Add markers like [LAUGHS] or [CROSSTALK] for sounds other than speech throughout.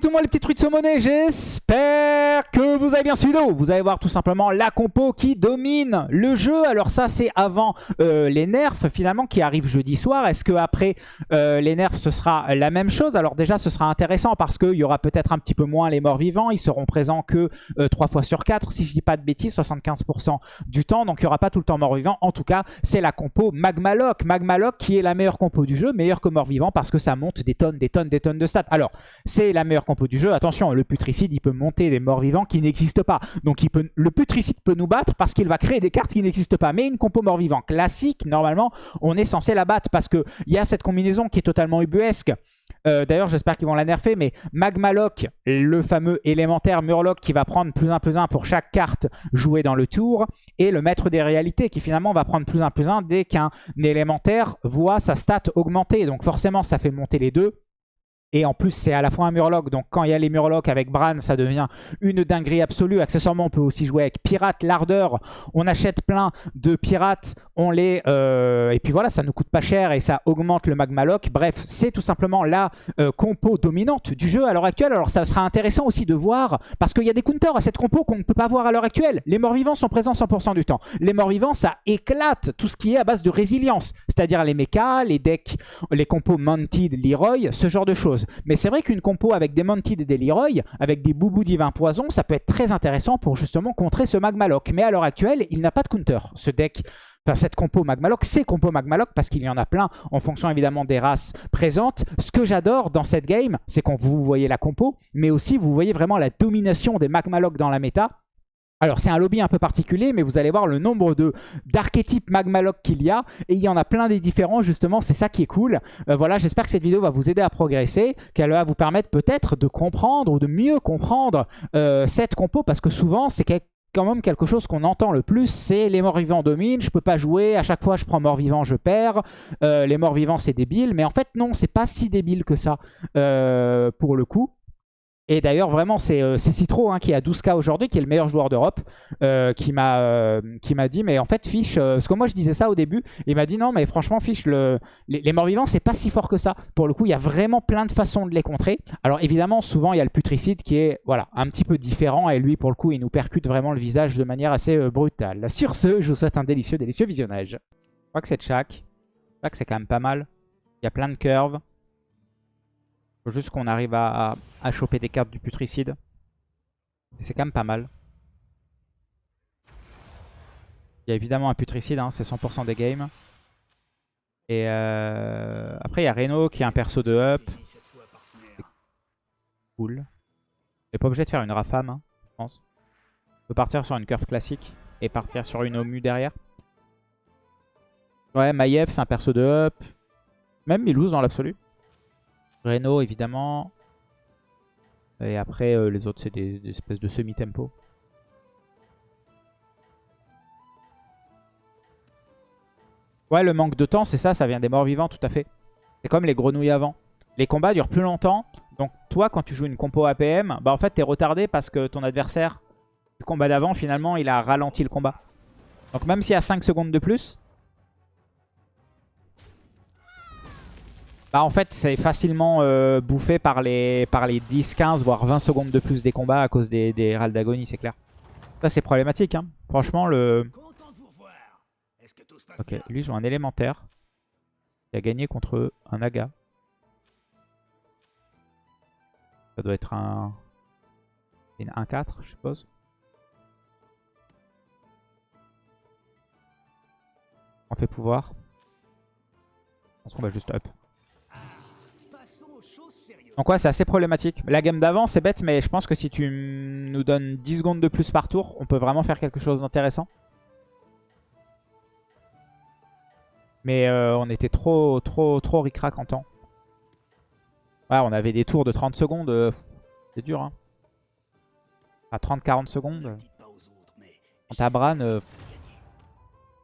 tout le monde les petits trucs de j'espère que vous avez bien suivi Vous allez voir tout simplement la compo qui domine le jeu. Alors ça c'est avant euh, les nerfs finalement qui arrivent jeudi soir. Est-ce que après euh, les nerfs ce sera la même chose? Alors déjà ce sera intéressant parce qu'il y aura peut-être un petit peu moins les morts vivants. Ils seront présents que 3 euh, fois sur 4 si je dis pas de bêtises, 75% du temps. Donc il n'y aura pas tout le temps mort vivant. En tout cas c'est la compo Magmaloc. Magmaloc qui est la meilleure compo du jeu, meilleure que mort vivant parce que ça monte des tonnes, des tonnes, des tonnes de stats. Alors c'est la meilleure compo du jeu. Attention, le putricide, il peut monter des morts vivants qui n'existent pas. Donc il peut, le putricide peut nous battre parce qu'il va créer des cartes qui n'existent pas. Mais une compo mort vivant classique, normalement, on est censé la battre parce qu'il y a cette combinaison qui est totalement ubuesque. Euh, d'ailleurs, j'espère qu'ils vont la nerfer, mais Magmaloc, le fameux élémentaire Murloc qui va prendre plus 1 plus 1 pour chaque carte jouée dans le tour, et le maître des réalités qui finalement va prendre plus 1 plus 1 dès qu'un élémentaire voit sa stat augmenter. Donc forcément, ça fait monter les deux. Et en plus, c'est à la fois un Murloc. Donc quand il y a les Murlocs avec Bran, ça devient une dinguerie absolue. Accessoirement, on peut aussi jouer avec Pirate, l'ardeur. On achète plein de pirates. On les... Euh, et puis voilà, ça ne coûte pas cher et ça augmente le Magmaloc. Bref, c'est tout simplement la euh, compo dominante du jeu à l'heure actuelle. Alors ça sera intéressant aussi de voir, parce qu'il y a des counters à cette compo qu'on ne peut pas voir à l'heure actuelle. Les morts-vivants sont présents 100% du temps. Les morts-vivants, ça éclate tout ce qui est à base de résilience. C'est-à-dire les mechas, les decks, les compos Mounted, Leroy, ce genre de choses. Mais c'est vrai qu'une compo avec des Mounted et des Leroy, avec des Boubou Divin Poison, ça peut être très intéressant pour justement contrer ce Magmaloc. Mais à l'heure actuelle, il n'a pas de counter. Ce deck, enfin cette compo Magmaloc, c'est compo Magmaloc parce qu'il y en a plein en fonction évidemment des races présentes. Ce que j'adore dans cette game, c'est quand vous voyez la compo, mais aussi vous voyez vraiment la domination des Magmaloc dans la méta. Alors c'est un lobby un peu particulier, mais vous allez voir le nombre d'archétypes Magmaloc qu'il y a. Et il y en a plein des différents justement, c'est ça qui est cool. Euh, voilà, j'espère que cette vidéo va vous aider à progresser, qu'elle va vous permettre peut-être de comprendre ou de mieux comprendre euh, cette compo. Parce que souvent, c'est quand même quelque chose qu'on entend le plus, c'est les morts vivants dominent, je peux pas jouer, à chaque fois je prends mort vivant, je perds, euh, les morts vivants c'est débile, mais en fait non, c'est pas si débile que ça pour le coup. Et d'ailleurs, vraiment, c'est euh, Citro hein, qui a 12k aujourd'hui, qui est le meilleur joueur d'Europe, euh, qui m'a euh, dit, mais en fait, Fish, parce que moi je disais ça au début, il m'a dit non, mais franchement, Fish, le, les, morts-vivants, c'est pas si fort que ça. Pour le coup, il y a vraiment plein de façons de les contrer. Alors évidemment, souvent, il y a le putricide qui est voilà un petit peu différent, et lui, pour le coup, il nous percute vraiment le visage de manière assez brutale. Sur ce, je vous souhaite un délicieux, délicieux visionnage. Je crois que c'est Chak. Que c'est quand même pas mal. Il y a plein de curves. Faut juste qu'on arrive à, choper des cartes du putricide. c'est quand même pas mal. Il y a évidemment un putricide, hein, c'est 100% des games. Et euh, après, il y a Reno qui est un perso de up. Cool. N'est pas obligé de faire une Rafam, hein, je pense. On peut partir sur une curve classique et partir sur une Omu derrière. Ouais, Maiev, c'est un perso de up. Même Milouz dans l'absolu. Reno, évidemment. Et après, euh, les autres, c'est des, espèces de semi-tempo. Ouais, le manque de temps, c'est ça, ça vient des morts vivants, tout à fait. C'est comme les grenouilles avant. Les combats durent plus longtemps. Donc toi, quand tu joues une compo APM, bah en fait, t'es retardé parce que ton adversaire, le combat d'avant, finalement, il a ralenti le combat. Donc même s'il y a 5 secondes de plus, Bah en fait c'est facilement euh, bouffé par les, par les 10, 15 voire 20 secondes de plus des combats à cause des, des râles d'agonie c'est clair. Ça c'est problématique hein. Franchement le... Ok lui joue un élémentaire. Il a gagné contre un Naga. Ça doit être un... Une 1-4 je suppose. On fait pouvoir. Je pense qu'on va juste up. Donc ouais, c'est assez problématique. La game d'avant, c'est bête, mais je pense que si tu nous donnes 10 secondes de plus par tour, on peut vraiment faire quelque chose d'intéressant. Mais euh, on était trop, trop, trop ric-rac en temps. Ouais, on avait des tours de 30 secondes. Euh, c'est dur, hein. À 30-40 secondes. Quand à Bran, euh,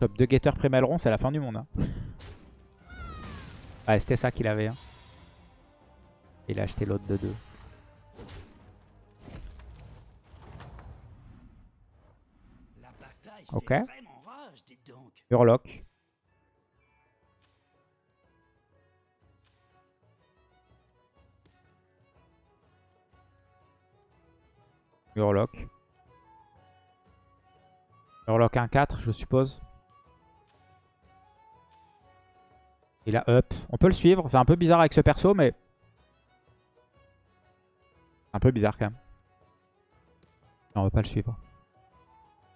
top 2 getter pré c'est la fin du monde. Hein. [LAUGHS] Ouais, c'était ça qu'il avait. Hein. Il a acheté l'autre de 2. Ok. Urlock. Murloc. Murloc 1-4, je suppose. Il a up. On peut le suivre. C'est un peu bizarre avec ce perso, mais... Un peu bizarre quand même. Non, on va pas le suivre.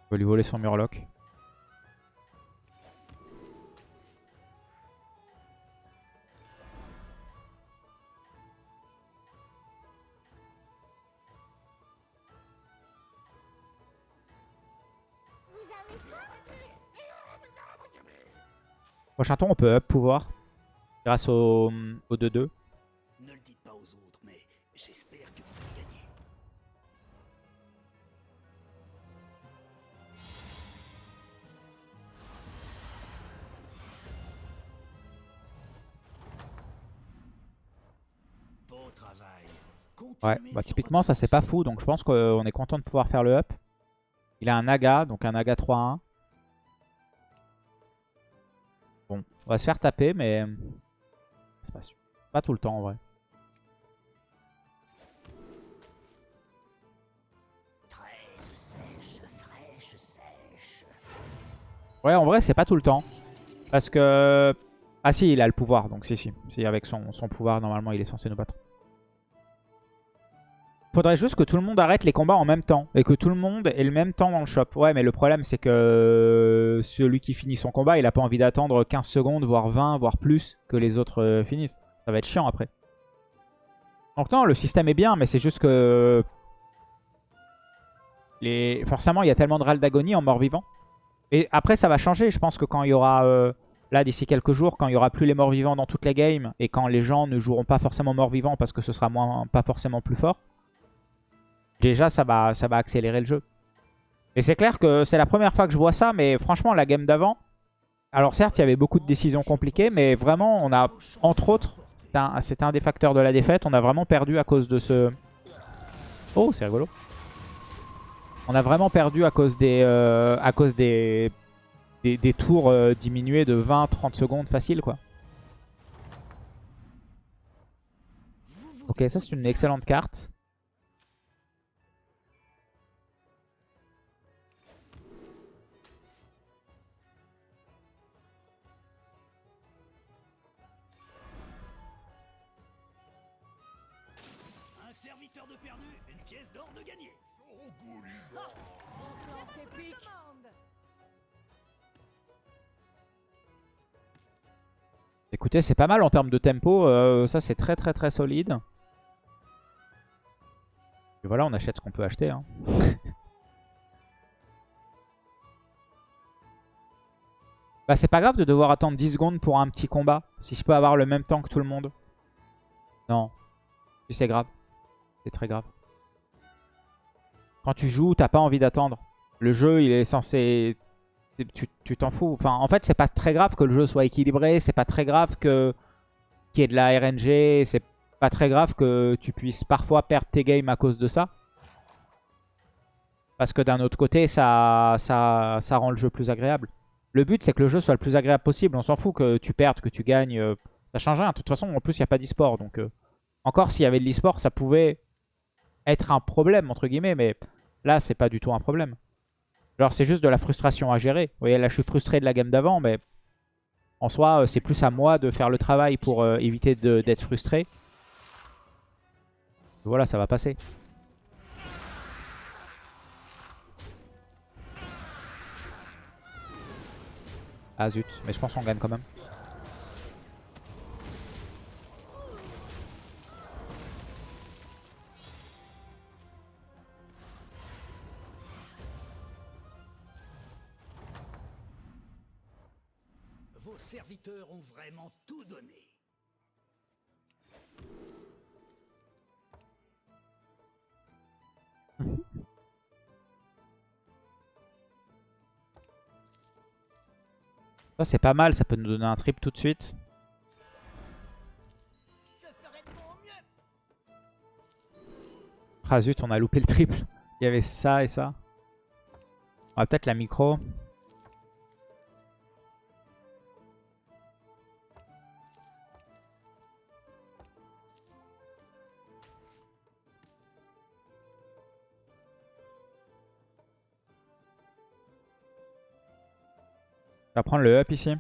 On va lui voler son Murloc. Prochain tour, on peut up pouvoir. Grâce au 2-2. Ouais, bah typiquement ça c'est pas fou, donc je pense qu'on est content de pouvoir faire le up. Il a un Naga, donc un Naga 3-1. Bon, on va se faire taper, mais c'est pas. Pas tout le temps en vrai. Ouais, en vrai c'est pas tout le temps. Parce que... Ah si, il a le pouvoir, donc si, si. Si, avec son, son pouvoir, normalement il est censé nous battre. Faudrait juste que tout le monde arrête les combats en même temps. Et que tout le monde ait le même temps dans le shop. Ouais, mais le problème, c'est que celui qui finit son combat, il a pas envie d'attendre 15 secondes, voire 20, voire plus, que les autres euh, finissent. Ça va être chiant après. Donc non, le système est bien, mais c'est juste que... Forcément, il y a tellement de râles d'agonie en mort-vivant. Et après, ça va changer. Je pense que quand il y aura... euh, Là, d'ici quelques jours, quand il n'y aura plus les morts-vivants dans toutes les games, et quand les gens ne joueront pas forcément morts-vivants parce que ce sera moins, pas forcément plus fort, déjà ça va, ça va accélérer le jeu. Et c'est clair que c'est la première fois que je vois ça, mais franchement la game d'avant, alors certes il y avait beaucoup de décisions compliquées, mais vraiment on a, entre autres, c'était un, des facteurs de la défaite, on a vraiment perdu à cause de ce... Oh c'est rigolo. On a vraiment perdu à cause des, euh, à cause des, des, des tours euh, diminués de 20-30 secondes facile quoi. Ok ça c'est une excellente carte. Écoutez, c'est pas mal en termes de tempo. euh, ça, c'est très très très solide. Et voilà, on achète ce qu'on peut acheter. hein. [LAUGHS] bah, c'est pas grave de devoir attendre 10 secondes pour un petit combat. Si je peux avoir le même temps que tout le monde. Non. C'est grave. C'est très grave. Quand tu joues, t'as pas envie d'attendre. Le jeu, il est censé tu t'en fous. Enfin, en fait, c'est pas très grave que le jeu soit équilibré. C'est pas très grave que qu'il y ait de la RNG. C'est pas très grave que tu puisses parfois perdre tes games à cause de ça. Parce que d'un autre côté, ça, ça, ça rend le jeu plus agréable. Le but, c'est que le jeu soit le plus agréable possible. On s'en fout que tu perdes, que tu gagnes. euh, Ça change rien. De toute façon, en plus, il n'y a pas d'e-sport. Donc, euh, encore s'il y avait de l'e-sport, ça pouvait être un problème, entre guillemets. Mais là, c'est pas du tout un problème. Genre, c'est juste de la frustration à gérer. Vous voyez, là, je suis frustré de la game d'avant, mais en soi, euh, c'est plus à moi de faire le travail pour euh, éviter d'être frustré. Voilà, ça va passer. Ah zut, mais je pense qu'on gagne quand même. Vos serviteurs ont vraiment tout donné. Ça, c'est pas mal, ça peut nous donner un trip tout de suite. Ah zut, on a loupé le triple. Il y avait ça et ça. On va peut-être la micro. Va prendre le up ici.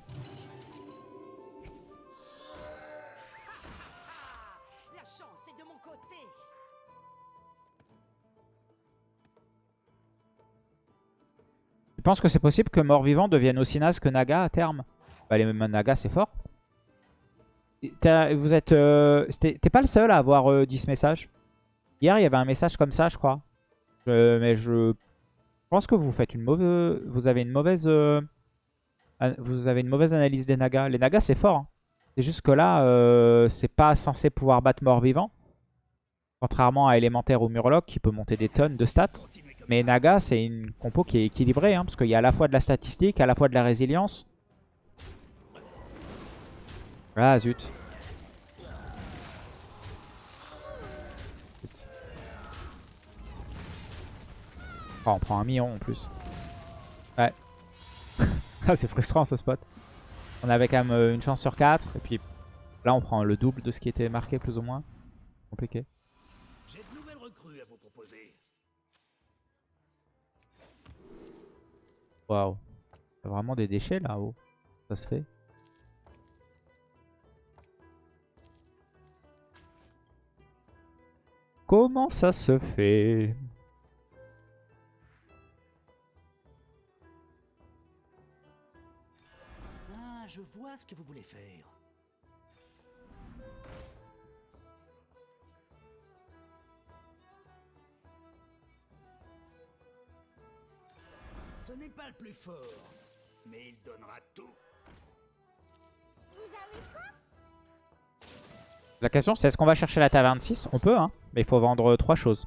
Tu penses que c'est possible que mort-vivant devienne aussi naze que Naga à terme? Bah les Naga c'est fort. Vous êtes... euh, T'es pas le seul à avoir euh, dit ce message Hier il y avait un message comme ça je crois. Je- mais je pense que vous faites une mauvaise... Vous avez une mauvaise... Vous avez une mauvaise analyse des Nagas. Les Nagas c'est fort. hein. C'est juste que là euh, c'est pas censé pouvoir battre mort-vivant. Contrairement à élémentaire ou Murloc qui peut monter des tonnes de stats. Mais Naga, c'est une compo qui est équilibrée, hein, parce qu'il y a à la fois de la statistique, à la fois de la résilience. Ah zut. Zut. Oh, on prend un million en plus. Ah, c'est frustrant ce spot. On avait quand même euh, une chance sur 4, et puis là on prend le double de ce qui était marqué plus ou moins. Compliqué. J'ai de nouvelles recrues à vous proposer. Waouh. T'as vraiment des déchets là-haut. Ça se fait. Comment ça se fait? Je vois ce que vous voulez faire. Ce n'est pas le plus fort, mais il donnera tout. Vous avez soif? La question c'est est-ce qu'on va chercher la taverne 6 On peut hein, mais il faut vendre trois choses.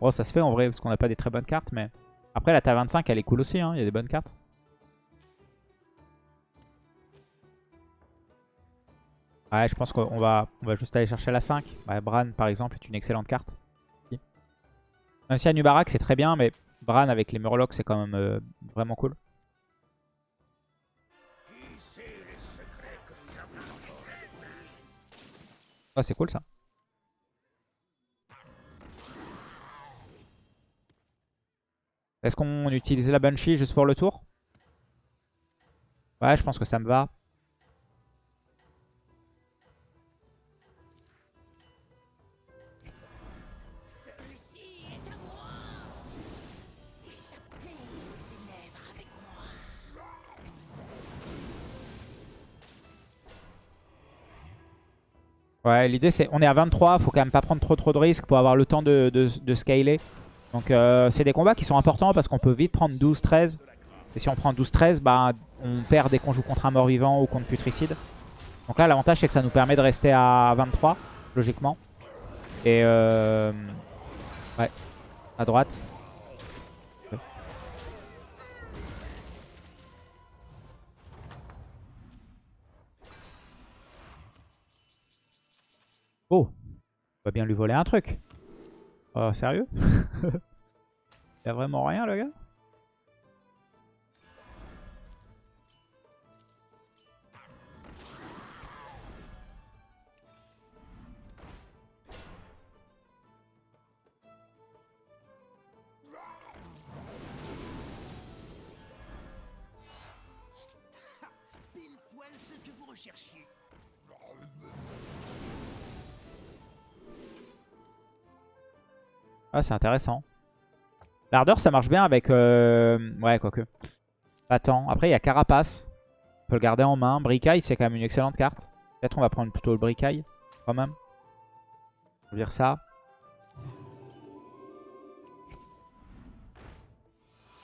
Bon ça se fait en vrai parce qu'on n'a pas des très bonnes cartes mais... Après la taverne 5 elle est cool aussi, hein. il y a des bonnes cartes. Ouais je pense qu'on va, on va juste aller chercher la 5. Ouais, Bran par exemple est une excellente carte. Même si Anubarak c'est très bien mais Bran avec les Murlocs c'est quand même euh, vraiment cool. Ah c'est cool ça. Est-ce qu'on utilise la Banshee juste pour le tour? Ouais, je pense que ça me va. Ouais, l'idée c'est, on est à 23, faut quand même pas prendre trop trop de risques pour avoir le temps de, de, scaler. Donc euh, c'est des combats qui sont importants parce qu'on peut vite prendre 12-13. Et si on prend 12-13, bah, on perd dès qu'on joue contre un mort-vivant ou contre putricide. Donc là l'avantage c'est que ça nous permet de rester à 23, logiquement. Et euh, ouais, à droite. Oh, on va bien lui voler un truc. Oh, sérieux? [LAUGHS] Y'a vraiment rien, le gars? Ah, c'est intéressant. L'ardeur, ça marche bien avec... euh, Ouais, quoique. Pas tant. Après, il y a Carapace. On peut le garder en main. Bricaille, c'est quand même une excellente carte. Peut-être on va prendre plutôt le Bricaille, quand même. Je vais dire ça.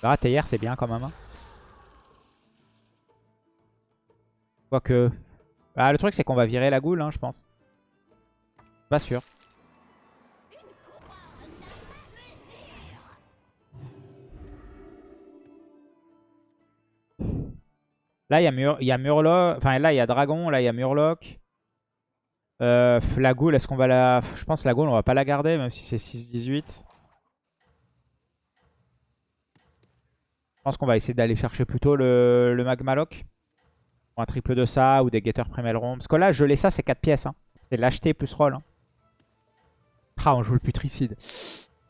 Ah, c'est bien quand même. hein. Quoique... Ah, le truc, c'est qu'on va virer la goule, hein, je pense. Pas sûr. Là, il y a, a Murloc. Enfin, là, il y a Dragon. Là, il y a Murloc. Euh, la Goule, est-ce qu'on va la... Je pense que la Goule, on va pas la garder, même si c'est 6-18. Je pense qu'on va essayer d'aller chercher plutôt le, le Magmaloc. Un triple de ça, ou des Getter Primelron. Parce que là, geler ça, c'est 4 pièces. Hein. C'est l'acheter plus roll. hein. Ah, on joue le putricide.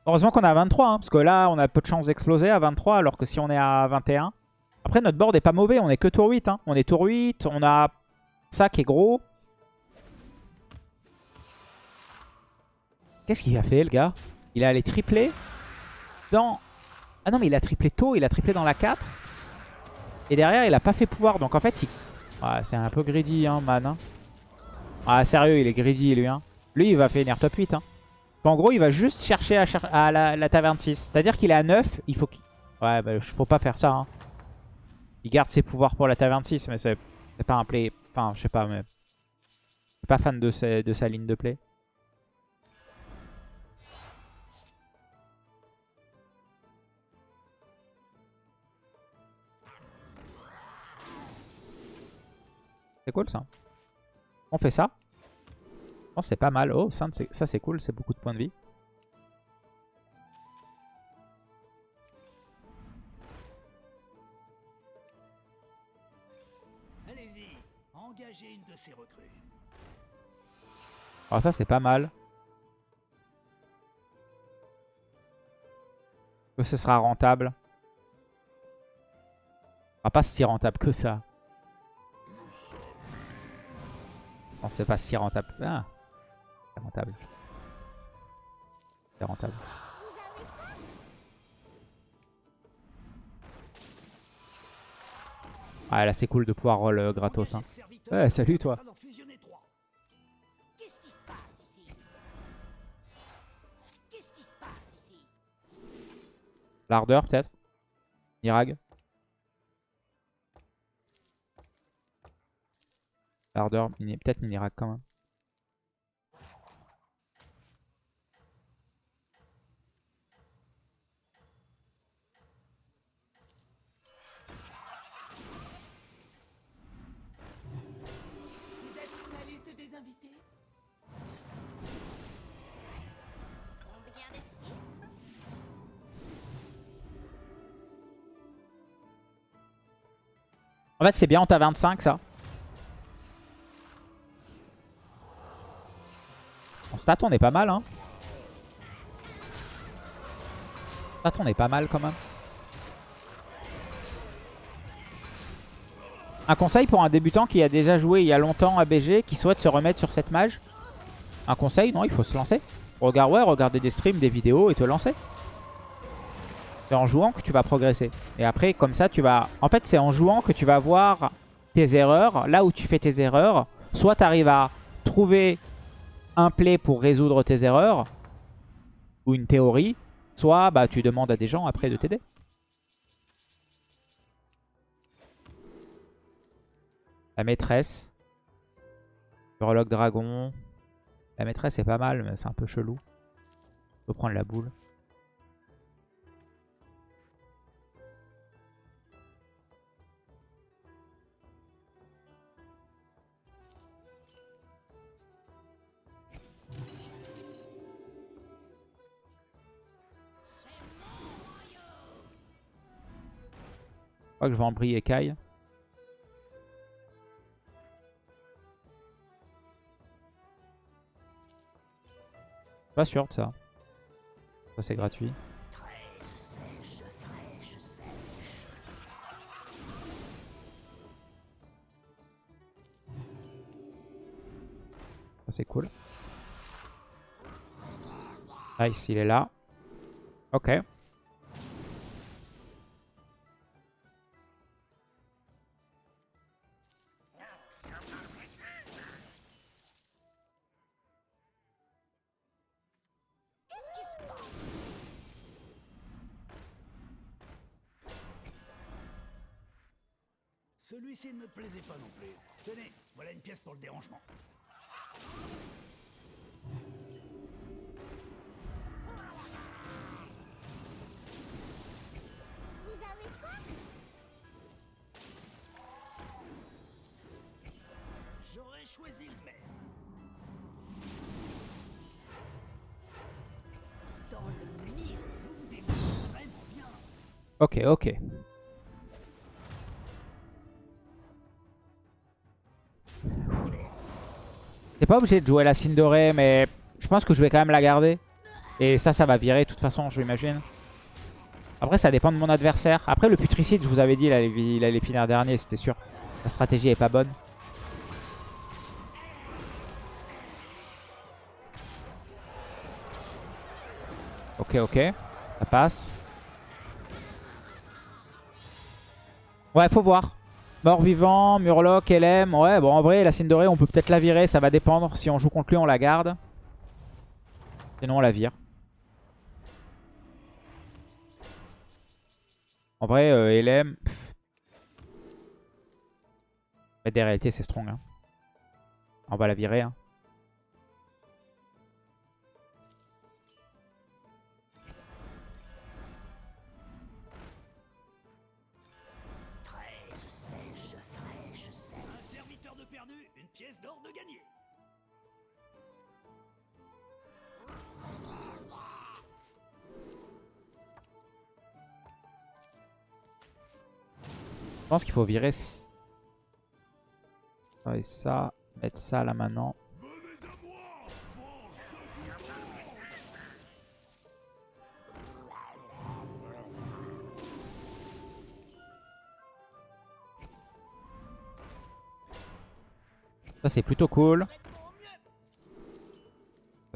Heureusement qu'on est à 23, hein, parce que là, on a peu de chances d'exploser à 23, alors que si on est à 21... Après, notre board est pas mauvais. On est que tour 8. hein. On est tour 8. On a ça qui est gros. Qu'est-ce qu'il a fait, le gars? Il est allé tripler dans... Ah non, mais il a triplé tôt. Il a triplé dans la 4. Et derrière, il a pas fait pouvoir. Donc en fait, il... Ouais, c'est un peu greedy, hein, man. hein. Ah, sérieux, il est greedy, lui. Hein. Lui, il va finir top 8. Hein. En gros, il va juste chercher à, la taverne 6. C'est-à-dire qu'il est à 9. Il faut qu'il... Ouais, bah, faut pas faire ça. Hein. Il garde ses pouvoirs pour la taverne 6, mais c'est pas un play... Enfin, je sais pas, mais... Je suis pas fan de, sa- de sa ligne de play. C'est cool ça. On fait ça. Je pense que c'est pas mal. Oh, ça c'est cool, c'est beaucoup de points de vie. Alors Ah, ça c'est pas mal. Que ce sera rentable. Ah, pas si rentable que ça. Non, c'est pas si rentable. Ah, c'est rentable. C'est rentable. Ah là c'est cool de pouvoir roll euh, gratos. Hein. Ouais, salut, toi. L'ardeur peut-être? Nirag L'ardeur, peut-être Minirag quand même. En fait c'est bien, on t'a 25 ça. En stat on est pas mal hein. Stat on est pas mal quand même. Un conseil pour un débutant qui a déjà joué il y a longtemps à BG, qui souhaite se remettre sur cette mage? Un conseil, non, il faut se lancer. Regarde, ouais, regarder des streams, des vidéos et te lancer. C'est en jouant que tu vas progresser. Et après, comme ça, tu vas... En fait, c'est en jouant que tu vas voir tes erreurs. Là où tu fais tes erreurs, soit tu arrives à trouver un play pour résoudre tes erreurs, ou une théorie, soit bah, tu demandes à des gens après de t'aider. La maîtresse. Urloc dragon. La maîtresse est pas mal, mais c'est un peu chelou. Faut prendre la boule. Crois que je vais embrayer Kai. Pas sûr de ça. Ça c'est gratuit. Ça c'est cool. Nice, il est là. Ok. Ok, ok. T'es pas obligé de jouer la Cindorée, mais je pense que je vais quand même la garder. Et ça, ça va virer de toute façon, je l'imagine. Après, ça dépend de mon adversaire. Après, le putricide, je vous avais dit, il allait, il allait finir dernier, c'était sûr. La stratégie est pas bonne. Ok, ok. Ça passe. Ouais, faut voir. Mort-vivant, Murloc, LM. Ouais, bon, en vrai, la Cinderace, on peut peut-être la virer. Ça va dépendre. Si on joue contre lui, on la garde. Sinon, on la vire. En vrai, euh, LM... Mais des réalités, c'est strong. hein. On va la virer. hein. Je pense qu'il faut virer et ça. Mettre ça là maintenant. Ça c'est plutôt cool.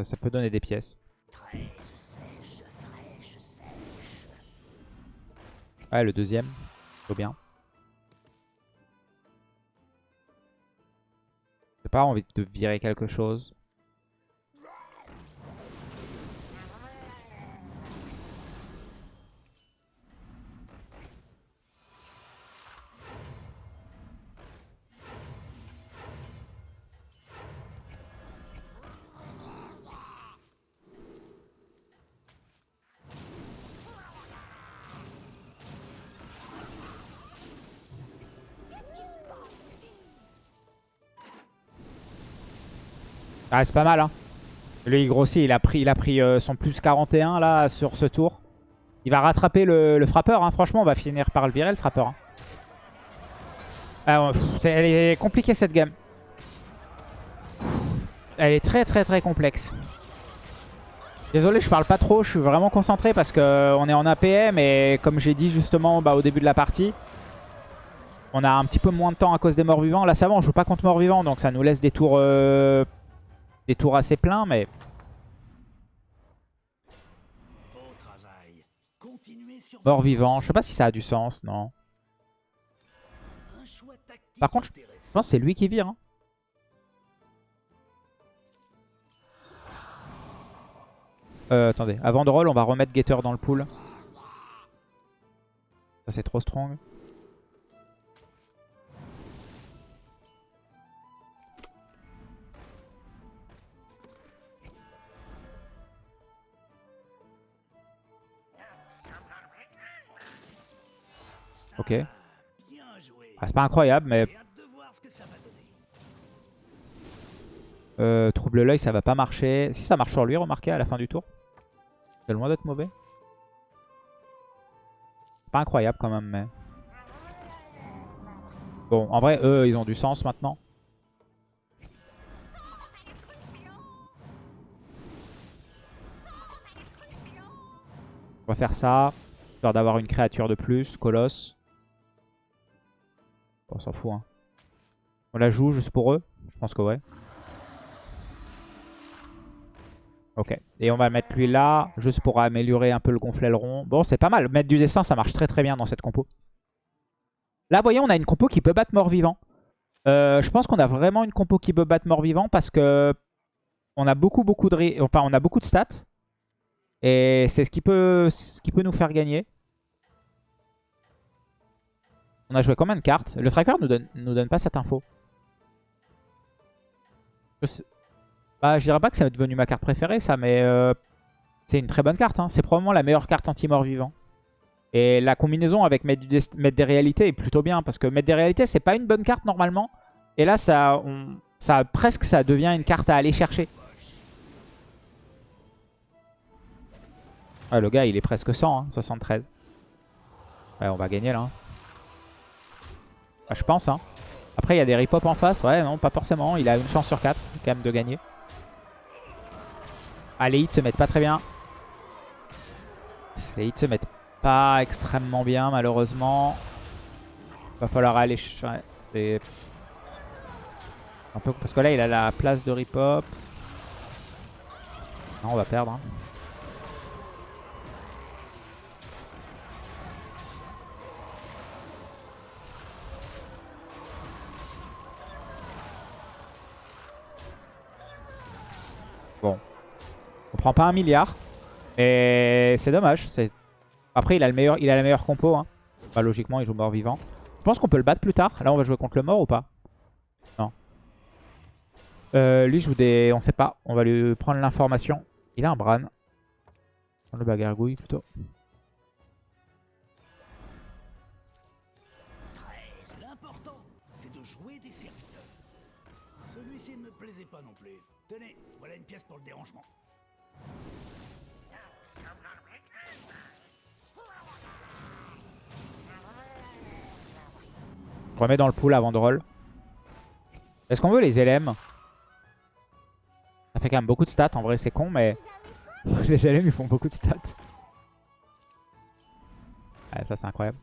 Ça, peut donner des pièces. Ouais, le deuxième. Plutôt bien. J'ai pas envie de virer quelque chose. Ah, c'est pas mal, hein. Lui, il grossit. Il a pris, il a pris euh, son plus 41 là sur ce tour. Il va rattraper le, frappeur. Hein. Franchement, on va finir par le virer, le frappeur. hein. Ah, elle est compliquée cette game. Elle est très très très complexe. Désolé, je parle pas trop. Je suis vraiment concentré parce qu'on est en APM. Et comme j'ai dit justement bah, au début de la partie, on a un petit peu moins de temps à cause des morts vivants. Là, ça va, on joue pas contre morts vivants. Donc ça nous laisse des tours... euh, des tours assez pleins, mais Beau travail. Continuez sur mort votre vivant. lancée. Je sais pas si ça a du sens, non. Par contre, je pense que c'est lui qui vire. hein. Euh, attendez, avant de roll, on va remettre Gator dans le pool. Ça c'est trop strong. Ok. Ah, c'est pas incroyable, mais. Euh, trouble l'œil, ça va pas marcher. Si ça marche sur lui, remarquez, à la fin du tour. C'est loin d'être mauvais. Pas incroyable quand même, mais... Bon, en vrai, eux, ils ont du sens maintenant. On va faire ça. Histoire d'avoir une créature de plus, colosse. On s'en fout, hein. On la joue juste pour eux? Je pense que ouais. Ok. Et on va mettre lui là, juste pour améliorer un peu le gonflaileron. Bon, c'est pas mal. Mettre du dessin, ça marche très très bien dans cette compo. Là, vous voyez, on a une compo qui peut battre mort-vivant. Euh, je pense qu'on a vraiment une compo qui peut battre mort-vivant parce que on a beaucoup beaucoup de enfin on a beaucoup de stats et c'est ce qui peut nous faire gagner. On a joué combien de cartes Le tracker nous donne nous donne pas cette info. Je bah, je dirais pas que c'est devenu ma carte préférée, ça, mais euh, c'est une très bonne carte. hein. C'est probablement la meilleure carte anti-mort vivant. Et la combinaison avec mettre, des réalités est plutôt bien, parce que mettre des réalités, c'est pas une bonne carte normalement. Et là, ça, on- ça presque, ça devient une carte à aller chercher. Ouais, le gars, il est presque 100, hein, 73. Ouais, on va gagner là. Bah, je pense. Hein. Après, il y a des ripop en face. Ouais, non, pas forcément. Il a une chance sur 4 quand même de gagner. Ah, les hits se mettent pas très bien. Les hits se mettent pas extrêmement bien malheureusement. Va falloir aller... c'est... Un peu... Parce que là il a la place de rip-hop. Non on va perdre. hein. Prend pas un milliard. Et c'est dommage. Après, il a, le meilleur, il a la meilleure compo. Hein. Bah, logiquement, il joue mort vivant. Je pense qu'on peut le battre plus tard. Là, on va jouer contre le mort ou pas? Non. Euh, lui joue des... On sait pas. On va lui prendre l'information. Il a un Bran. Prendre le bagargouille plutôt. Je remets dans le pool avant de roll. Est-ce qu'on veut les LM Ça fait quand même beaucoup de stats. En vrai, c'est con, mais [LAUGHS] les LM, ils font beaucoup de stats. Ouais, ça, c'est incroyable.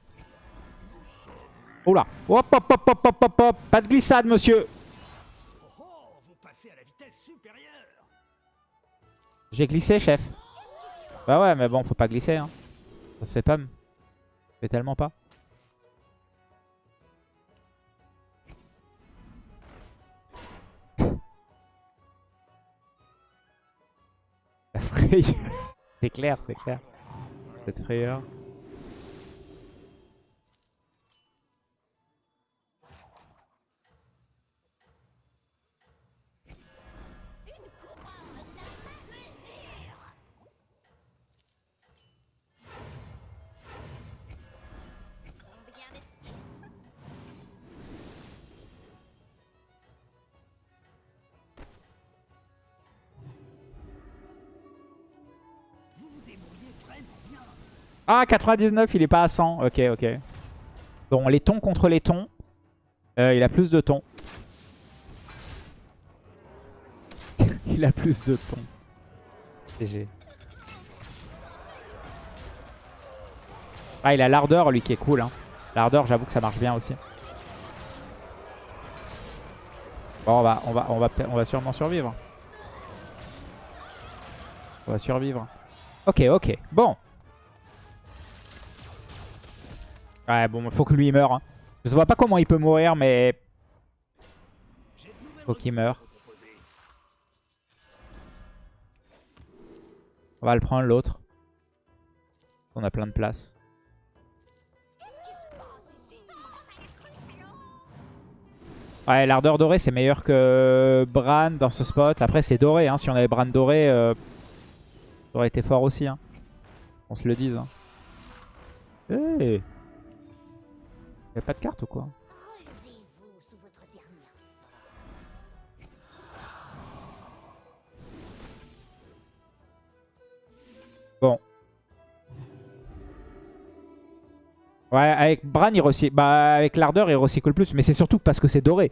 Oula Hop, hop, hop, hop, hop, hop, hop Pas de glissade, monsieur. J'ai glissé, chef. Bah ouais, mais bon, faut pas glisser. Hein. Ça se fait pas. Ça se fait tellement pas. [LAUGHS] c'est clair, c'est clair. Cette frayeur. Ah, 99, il est pas à 100. Ok, ok. Bon, les tons contre les tons. Euh, il a plus de tons. [LAUGHS] il a plus de tons. GG. Ah, il a l'ardeur, lui, qui est cool. Hein. L'ardeur, j'avoue que ça marche bien aussi. Bon, on va, on va, on va, on va sûrement survivre. On va survivre. Ok, ok. Bon. Ouais, bon, faut que lui meure. hein. Je vois pas comment il peut mourir, mais faut qu'il meure. On va le prendre l'autre. On a plein de place. Ouais, l'ardeur dorée c'est meilleur que Bran dans ce spot. Après c'est doré, hein. si on avait Bran doré, euh, ça aurait été fort aussi. Hein. On se le dise. Hein. Y'a pas de carte ou quoi Bon. Ouais, avec Bran, il recycle. Bah, avec l'ardeur, il recycle plus. Mais c'est surtout parce que c'est doré.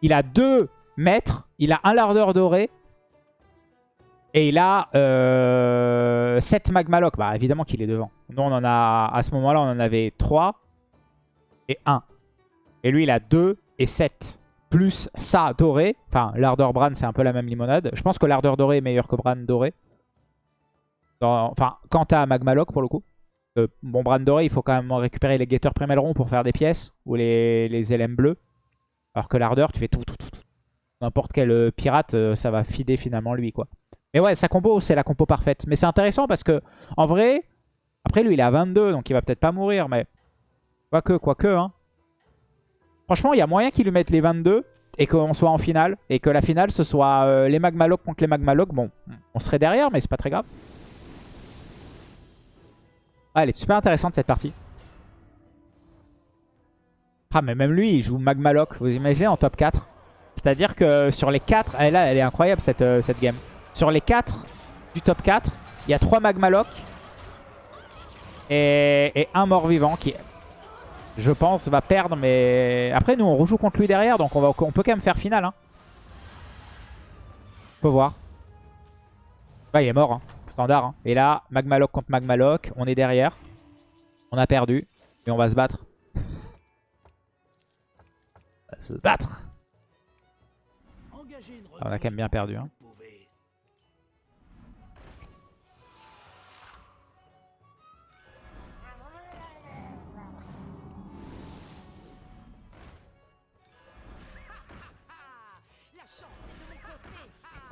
Il a deux mètres. Il a un lardeur doré. Et il a euh, 7 magmaloc. Bah, évidemment qu'il est devant. Nous, on en a. À ce moment-là, on en avait 3 et 1. Et lui, il a 2 et 7. Plus ça doré. Enfin, l'ardeur Bran, c'est un peu la même limonade. Je pense que l'ardeur doré est meilleur que Bran doré. Enfin, quant à Magmaloc pour le coup. Euh, bon, Bran doré, il faut quand même récupérer les guetteurs Primelron pour faire des pièces. Ou les, les LM bleus. Alors que l'ardeur, tu fais tout, tout, tout. tout. N'importe quel euh, pirate, euh, ça va fider finalement lui, quoi. Mais ouais, sa compo, c'est la compo parfaite. Mais c'est intéressant parce que, en vrai, après lui, il est à 22, donc il va peut-être pas mourir, mais... Quoique, quoique, hein. Franchement, il y a moyen qu'il lui mette les 22 et qu'on soit en finale. Et que la finale, ce soit euh, les Magmaloc contre les Magmaloc. Bon, on serait derrière, mais c'est pas très grave. Ah, elle est super intéressante cette partie. Ah, mais même lui, il joue Magmaloc. Vous imaginez en top 4 C'est-à-dire que sur les 4... Elle, là, elle est incroyable cette, euh, cette game. Sur les 4 du top 4, il y a 3 Magmaloc. Et, et un mort-vivant qui, je pense, va perdre. Mais après, nous, on rejoue contre lui derrière. Donc on, va, on peut quand même faire finale. Hein. Faut voir. Bah, il est mort. hein. Standard. hein. Et là, Magmaloc contre Magmaloc. On est derrière. On a perdu. Mais on va se battre. [LAUGHS] On va se battre. Ah, on a quand même bien perdu. Hein.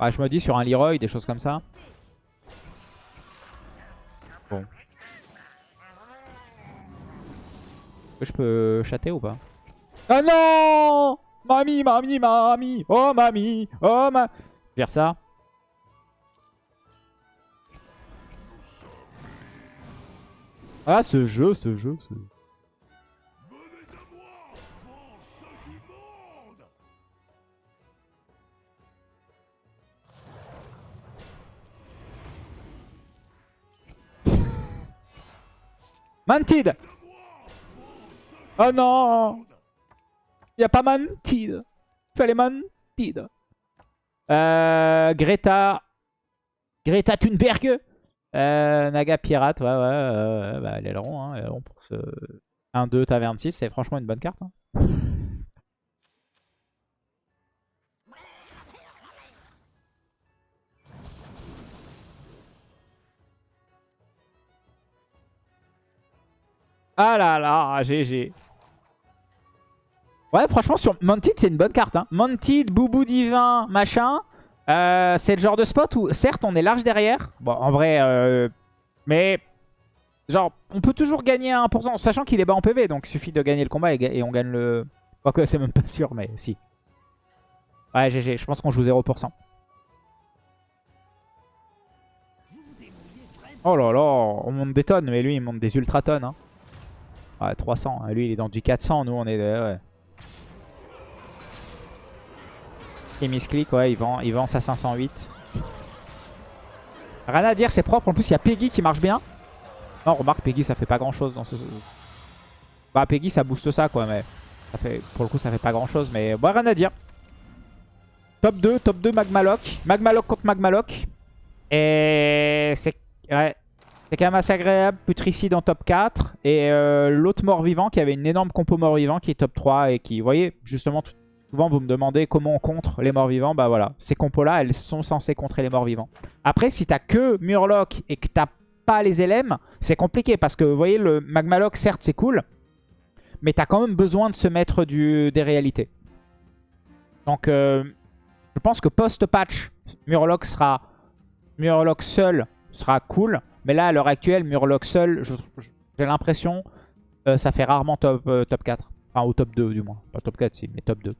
Ouais, je me dis sur un Leroy, des choses comme ça. Bon. Je peux chatter ou pas? Ah non Mamie, mamie, mamie Oh mamie Oh ma... Faire ça. Ah ce jeu, ce jeu, ce... Mantid Oh non. Il a pas Mantid Fallait Mantid euh, Greta. Greta Thunberg. Euh, Naga Pirate, ouais, ouais, euh, bah, rond, hein, rond pour ce 1-2 Taverne 6, c'est franchement une bonne carte. hein. Ah là là, GG. Ouais, franchement, sur Mounted, c'est une bonne carte. Hein. Mounted, Boubou Divin, machin. Euh, c'est le genre de spot où, certes, on est large derrière. Bon, en vrai, euh, mais... Genre, on peut toujours gagner à 1%, sachant qu'il est bas en PV. Donc, il suffit de gagner le combat et, et on gagne le... Quoique, c'est même pas sûr, mais si. Ouais, GG, je pense qu'on joue 0%. Vous vous débrouillez vraiment. Oh là là, on monte des tonnes, mais lui, il monte des ultra tonnes. Hein. Ouais, 300. hein. Lui, il est dans du 400. Nous, on est... Ouais. Et misclick, ouais, il vend, il vend sa 508. Rien à dire, c'est propre. En plus, il y a Peggy qui marche bien. Non, remarque, Peggy, ça fait pas grand-chose dans ce... Bah, Peggy, ça booste ça, quoi, mais... Pour le coup, ça fait pas grand-chose, mais... Bon, rien à dire. Top 2, top 2 Magmaloc. Magmaloc contre Magmaloc. Et c'est... Ouais. C'est quand même assez agréable. Putricide en top 4. Et euh, l'autre mort-vivant qui avait une énorme compo mort-vivant qui est top 3. Et qui, vous voyez, justement, tout- souvent vous me demandez comment on contre les morts-vivants. Bah voilà, ces compos-là, elles sont censées contrer les morts-vivants. Après, si t'as que Murloc et que t'as pas les LM, c'est compliqué. Parce que, vous voyez, le Magmaloc, certes, c'est cool. Mais t'as quand même besoin de se mettre du, des réalités. Donc, euh, je pense que post-patch, Murloc sera... Murloc seul sera cool. Mais là, à l'heure actuelle, Murloc seul, j'ai l'impression, euh, ça fait rarement top, euh, top 4. Enfin, au top 2 du moins. Pas top 4, si, mais top 2.